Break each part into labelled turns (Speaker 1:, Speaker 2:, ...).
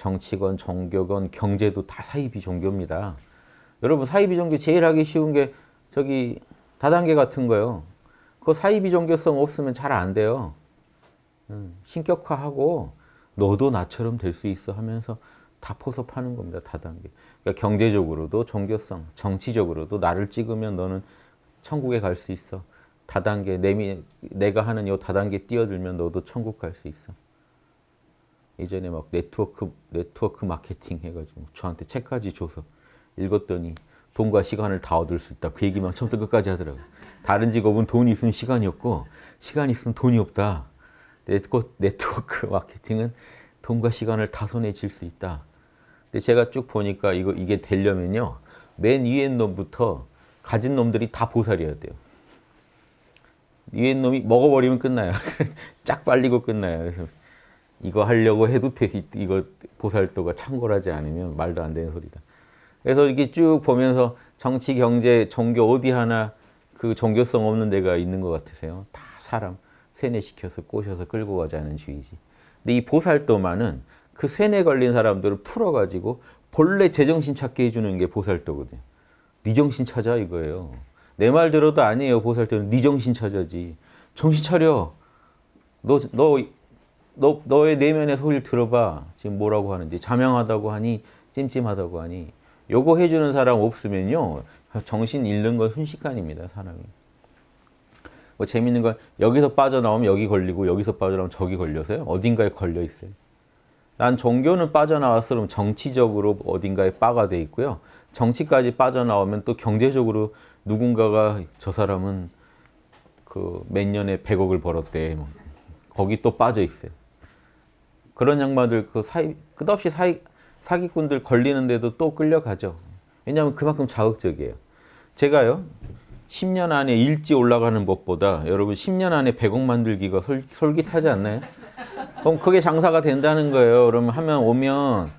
Speaker 1: 정치건, 종교건, 경제도 다 사이비 종교입니다. 여러분 사이비 종교 제일 하기 쉬운 게 저기 다단계 같은 거요. 그 사이비 종교성 없으면 잘 안 돼요. 음, 신격화하고 너도 나처럼 될 수 있어 하면서 다 포섭하는 겁니다. 다단계. 그러니까 경제적으로도 종교성, 정치적으로도 나를 찍으면 너는 천국에 갈 수 있어. 다단계, 내가 하는 요 다단계 뛰어들면 너도 천국 갈 수 있어. 예전에 막 네트워크, 네트워크 마케팅 해가지고 저한테 책까지 줘서 읽었더니 돈과 시간을 다 얻을 수 있다. 그 얘기만 처음부터 끝까지 하더라고요. 다른 직업은 돈이 있으면 시간이 없고 시간이 있으면 돈이 없다. 네트워크, 네트워크 마케팅은 돈과 시간을 다 손에 쥘 수 있다. 근데 제가 쭉 보니까 이거 이게 되려면요. 맨 위에 놈부터 가진 놈들이 다 보살이어야 돼요. 위에 놈이 먹어버리면 끝나요. 쫙 빨리고 끝나요. 그래서 이거 하려고 해도 돼. 이거 보살도가 참고하지 않으면 말도 안 되는 소리다. 그래서 이렇게 쭉 보면서 정치, 경제, 종교 어디 하나 그 종교성 없는 데가 있는 것 같으세요? 다 사람 세뇌시켜서 꼬셔서 끌고 가자는 주의지. 근데 이 보살도만은 그 세뇌 걸린 사람들을 풀어가지고 본래 제정신 찾게 해주는 게 보살도거든요. 네 정신 찾아 이거예요. 내 말 들어도 아니에요. 보살도는 네 정신 찾아지. 정신 차려. 너, 너, 너, 너의 내면의 소리를 들어봐. 지금 뭐라고 하는지. 자명하다고 하니 찜찜하다고 하니. 요거 해주는 사람 없으면요. 정신 잃는 건 순식간입니다. 사람이. 뭐 재밌는 건 여기서 빠져나오면 여기 걸리고 여기서 빠져나오면 저기 걸려서요. 어딘가에 걸려 있어요. 난 종교는 빠져나왔어 그럼 정치적으로 어딘가에 빠가 돼 있고요. 정치까지 빠져나오면 또 경제적으로 누군가가 저 사람은 그 몇 년에 100억을 벌었대. 뭐. 거기 또 빠져 있어요. 그런 양반들 그 사이 끝없이 사이 사기꾼들 걸리는데도 또 끌려가죠. 왜냐하면 그만큼 자극적이에요. 제가요, 10년 안에 일지 올라가는 법보다 여러분 10년 안에 100억 만들기가 솔, 솔깃하지 않나요? 그럼 그게 장사가 된다는 거예요. 그러면 하면 오면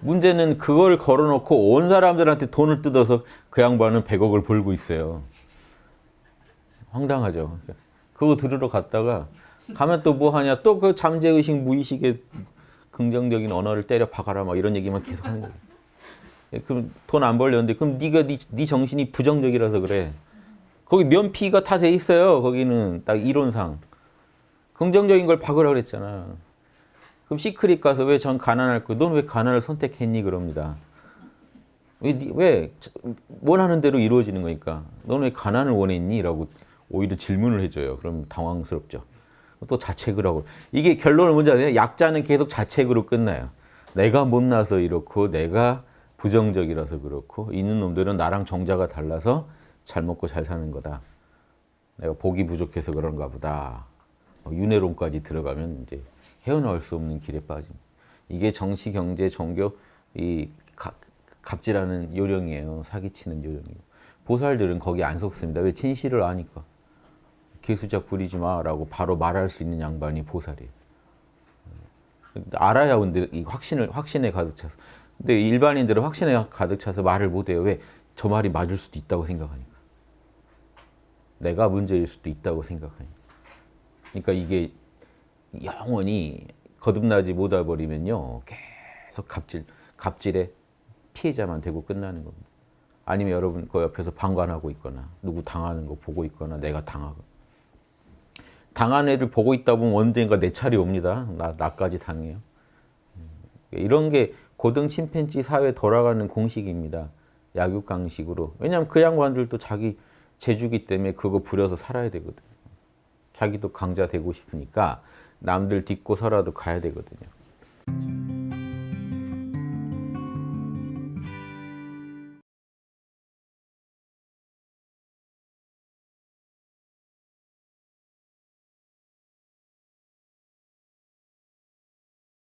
Speaker 1: 문제는 그걸 걸어놓고 온 사람들한테 돈을 뜯어서 그 양반은 100억을 벌고 있어요. 황당하죠. 그거 들으러 갔다가 가면 또 뭐 하냐? 또 그 잠재의식, 무의식의 긍정적인 언어를 때려 박아라 막 이런 얘기만 계속 하는 거예요. 그럼 돈 안 벌렸는데 그럼 네가 네, 네 정신이 부정적이라서 그래. 거기 면피가 다 돼 있어요. 거기는 딱 이론상. 긍정적인 걸 박으라 그랬잖아. 그럼 시크릿 가서 왜 전 가난할 거? 넌 왜 가난을 선택했니? 그럽니다. 왜, 왜 원하는 대로 이루어지는 거니까. 넌 왜 가난을 원했니? 라고 오히려 질문을 해줘요. 그럼 당황스럽죠. 또 자책을 하고. 이게 결론은 뭔지 아세요? 약자는 계속 자책으로 끝나요. 내가 못나서 이렇고 내가 부정적이라서 그렇고 있는 놈들은 나랑 정자가 달라서 잘 먹고 잘 사는 거다. 내가 복이 부족해서 그런가 보다. 윤회론까지 들어가면 이제 헤어나올 수 없는 길에 빠짐. 이게 정치, 경제, 종교 이 갑질하는 요령이에요. 사기치는 요령이에요. 보살들은 거기 안 속습니다. 왜 진실을 아니까. 개수작 부리지 마라고 바로 말할 수 있는 양반이 보살이에요. 알아야 근데 이 확신을 확신에 가득 차서. 근데 일반인들은 확신에 가득 차서 말을 못 해요. 왜? 저 말이 맞을 수도 있다고 생각하니까. 내가 문제일 수도 있다고 생각하니까. 그러니까 이게 영원히 거듭나지 못해 버리면요. 계속 갑질, 갑질의 피해자만 되고 끝나는 겁니다. 아니면 여러분 그 옆에서 방관하고 있거나 누구 당하는 거 보고 있거나 내가 당하고 당한 애들 보고 있다 보면 언젠가 내 차례 옵니다. 나, 나까지 당해요. 이런 게 고등 침팬지 사회 돌아가는 공식입니다. 약육강식으로. 왜냐하면 그 양반들도 자기 재주기 때문에 그거 부려서 살아야 되거든요. 자기도 강자 되고 싶으니까 남들 딛고 서라도 가야 되거든요.